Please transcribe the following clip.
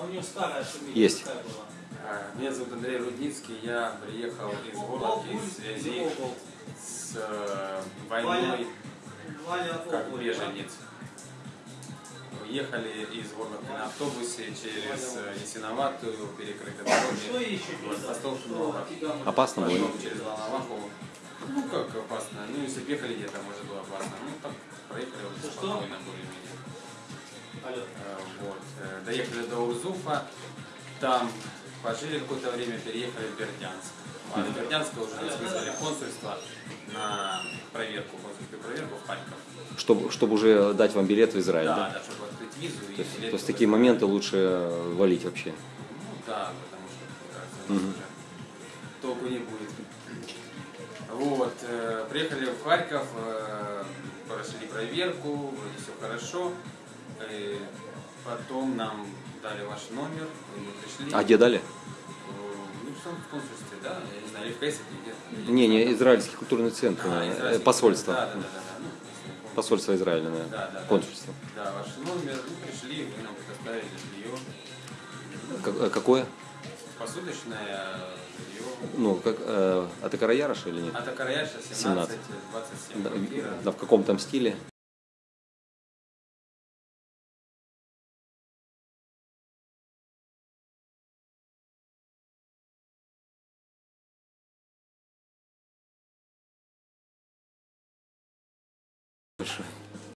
А у нее старая фамилия Есть. А, Меня зовут Андрей Рудницкий, я приехал из Горловки в связи с э, войной Валя как беженец. Ехали из Горловки на автобусе через э, Ясиноватую, перекрытой Что дороги. Постов много. Опасно было? Через Волноваху. Ну как опасно? Ну если ехали где-то, может было опасно. Ну так проехали вот спокойно более-менее. Алло. Э, Вот. Э, Доехали до Урзуфа, там пожили какое-то время, переехали в Бердянск. А из Бердянска уже нас вызвали консульство на проверку, консульскую проверку в Харьков. Чтобы, чтобы уже дать вам билет в Израиль, Да, да? да, чтобы открыть визу и То есть, билет то есть такие Израиль. моменты лучше э, валить вообще. Ну да, потому что, мне кажется, у нас уже толку не будет. Вот, э, приехали в Харьков, э, прошли проверку, вроде все хорошо. Э, потом нам дали ваш номер, мы пришли. А где дали? Ну, в самом консульстве, да, я не знаю, или в Кайсаке где-то. Не, не, Израильский культурный центр, А, э, израильский посольство. Да, да, да, да, да. Ну. Посольство Израиля, Да, наверное. да, да. Консульство. Да, ваш номер, ну, пришли, вы нам предоставили жилье. Как- э, какое? Посуточное жилье. Ну, как, э, это Караярош или нет? А Такараяша 17, 17. 27 Да, квартира. да, в каком там стиле? Большое.